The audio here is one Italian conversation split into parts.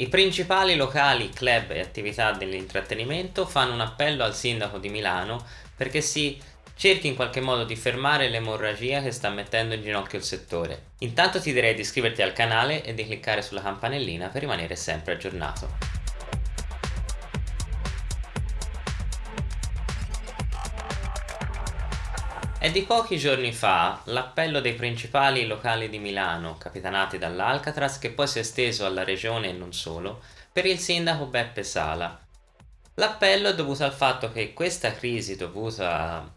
I principali locali, club e attività dell'intrattenimento fanno un appello al sindaco di Milano perché si cerchi in qualche modo di fermare l'emorragia che sta mettendo in ginocchio il settore. Intanto ti direi di iscriverti al canale e di cliccare sulla campanellina per rimanere sempre aggiornato. È di pochi giorni fa l'appello dei principali locali di Milano, capitanati dall'Alcatraz, che poi si è esteso alla regione e non solo, per il sindaco Beppe Sala. L'appello è dovuto al fatto che questa crisi dovuta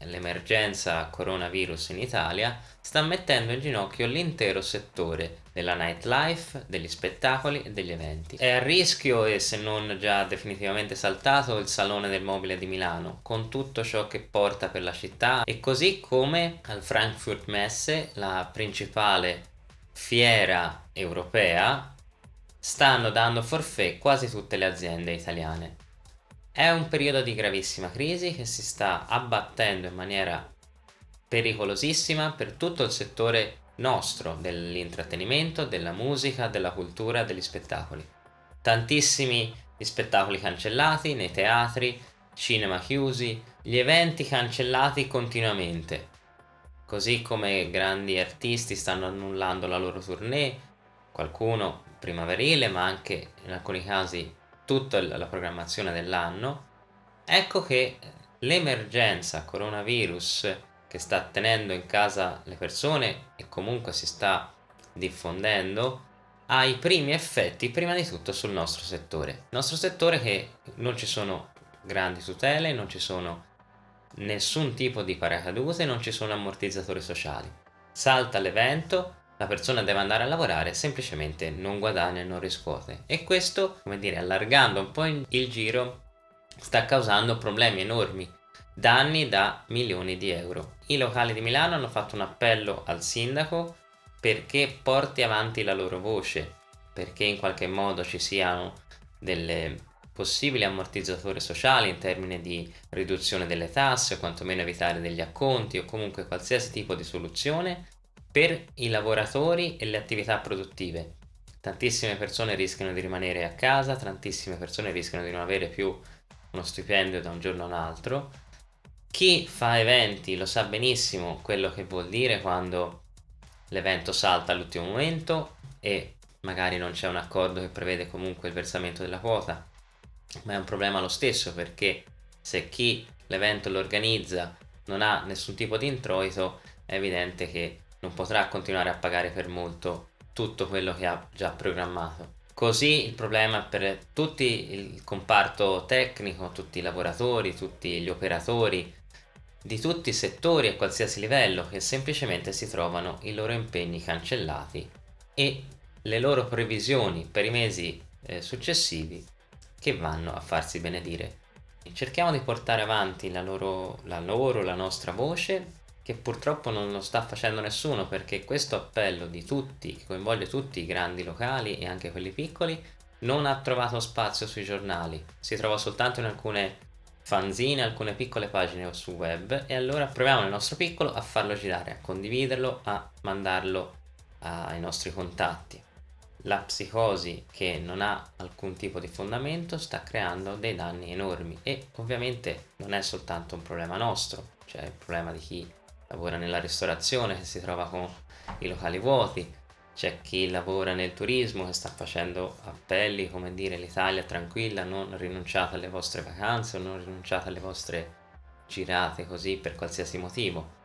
l'emergenza coronavirus in Italia sta mettendo in ginocchio l'intero settore della nightlife, degli spettacoli e degli eventi. È a rischio e se non già definitivamente saltato il Salone del Mobile di Milano, con tutto ciò che porta per la città e così come al Frankfurt Messe, la principale fiera europea, stanno dando forfè quasi tutte le aziende italiane. È un periodo di gravissima crisi che si sta abbattendo in maniera pericolosissima per tutto il settore nostro dell'intrattenimento, della musica, della cultura, degli spettacoli. Tantissimi spettacoli cancellati nei teatri, cinema chiusi, gli eventi cancellati continuamente. Così come grandi artisti stanno annullando la loro tournée, qualcuno primaverile ma anche in alcuni casi tutta la programmazione dell'anno, ecco che l'emergenza coronavirus che sta tenendo in casa le persone e comunque si sta diffondendo ha i primi effetti prima di tutto sul nostro settore. Il nostro settore che non ci sono grandi tutele, non ci sono nessun tipo di paracadute, non ci sono ammortizzatori sociali. Salta l'evento, la persona deve andare a lavorare semplicemente non guadagna e non riscuote e questo come dire allargando un po' il giro sta causando problemi enormi danni da milioni di euro i locali di Milano hanno fatto un appello al sindaco perché porti avanti la loro voce perché in qualche modo ci siano delle possibili ammortizzatori sociali in termini di riduzione delle tasse o quantomeno evitare degli acconti o comunque qualsiasi tipo di soluzione per i lavoratori e le attività produttive. Tantissime persone rischiano di rimanere a casa, tantissime persone rischiano di non avere più uno stipendio da un giorno a un altro. Chi fa eventi lo sa benissimo quello che vuol dire quando l'evento salta all'ultimo momento e magari non c'è un accordo che prevede comunque il versamento della quota, ma è un problema lo stesso perché se chi l'evento lo organizza non ha nessun tipo di introito è evidente che non potrà continuare a pagare per molto tutto quello che ha già programmato. Così il problema per tutto il comparto tecnico, tutti i lavoratori, tutti gli operatori di tutti i settori a qualsiasi livello che semplicemente si trovano i loro impegni cancellati e le loro previsioni per i mesi eh, successivi che vanno a farsi benedire. Cerchiamo di portare avanti la loro, la loro, la nostra voce che purtroppo non lo sta facendo nessuno perché questo appello di tutti, che coinvolge tutti i grandi locali e anche quelli piccoli, non ha trovato spazio sui giornali, si trova soltanto in alcune fanzine, alcune piccole pagine su web e allora proviamo nel nostro piccolo a farlo girare, a condividerlo, a mandarlo ai nostri contatti. La psicosi che non ha alcun tipo di fondamento sta creando dei danni enormi e ovviamente non è soltanto un problema nostro, cioè il problema di chi lavora nella ristorazione che si trova con i locali vuoti, c'è chi lavora nel turismo che sta facendo appelli come dire l'Italia tranquilla, non rinunciate alle vostre vacanze o non rinunciate alle vostre girate così per qualsiasi motivo.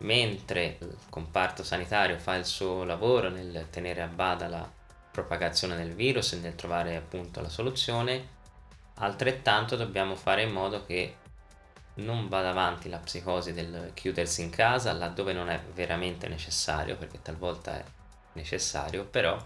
Mentre il comparto sanitario fa il suo lavoro nel tenere a bada la propagazione del virus e nel trovare appunto la soluzione, altrettanto dobbiamo fare in modo che non vada avanti la psicosi del chiudersi in casa laddove non è veramente necessario, perché talvolta è necessario, però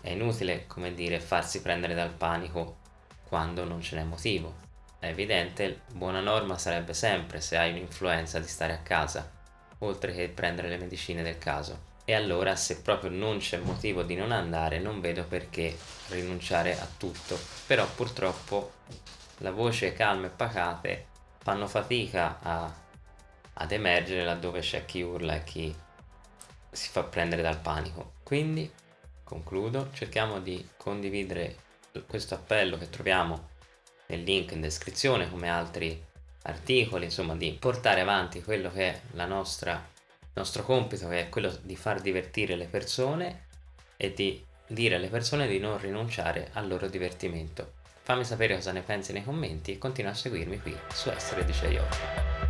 è inutile, come dire, farsi prendere dal panico quando non ce n'è motivo. È evidente, buona norma sarebbe sempre, se hai un'influenza, di stare a casa, oltre che prendere le medicine del caso. E allora, se proprio non c'è motivo di non andare, non vedo perché rinunciare a tutto. Però purtroppo la voce calma e pacate fanno fatica a, ad emergere laddove c'è chi urla e chi si fa prendere dal panico. Quindi concludo, cerchiamo di condividere questo appello che troviamo nel link in descrizione come altri articoli, insomma di portare avanti quello che è la nostra, nostro compito che è quello di far divertire le persone e di dire alle persone di non rinunciare al loro divertimento. Fammi sapere cosa ne pensi nei commenti e continua a seguirmi qui su Essere DJ Yoga.